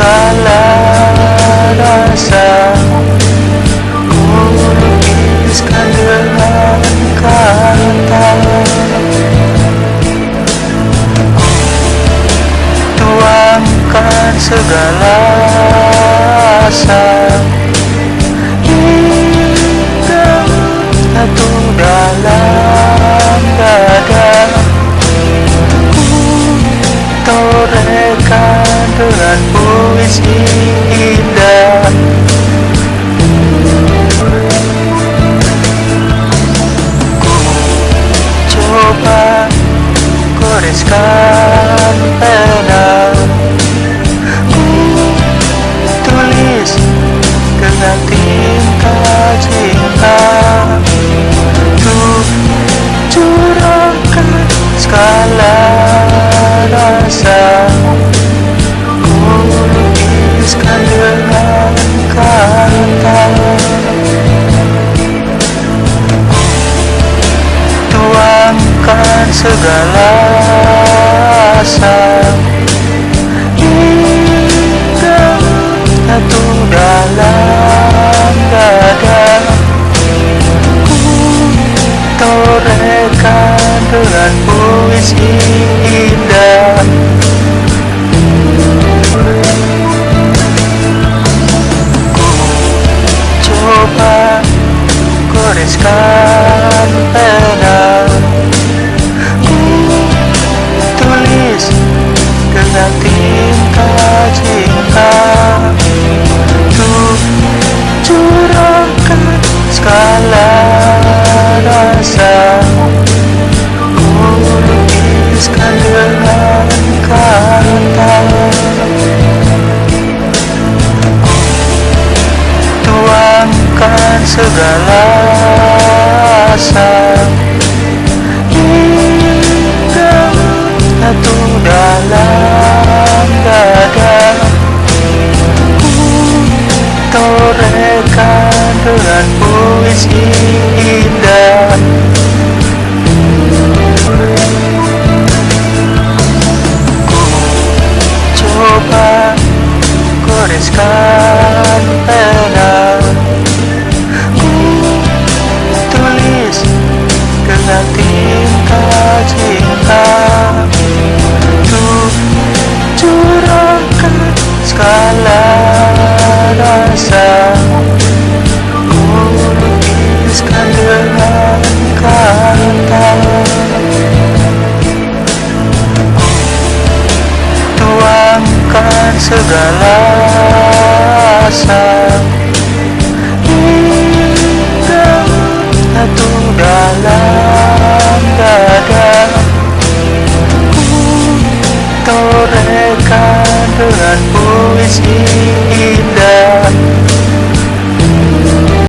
segala rasa ku tuangkan segala rasa satu dalam dada. Ku torekan denganmu asking segala asa Hingga satu dalam dada Ku torehkan dengan puisi indah. Ku coba goreskan Tuangkan segala asa Hingga satu dalam dada. Ku dengan puisi indah. Ku coba goreskan cinta. Tuh curahkan segala rasa. Ku dengan kata. Tuangkan segala asa mereka dengan puisi indah.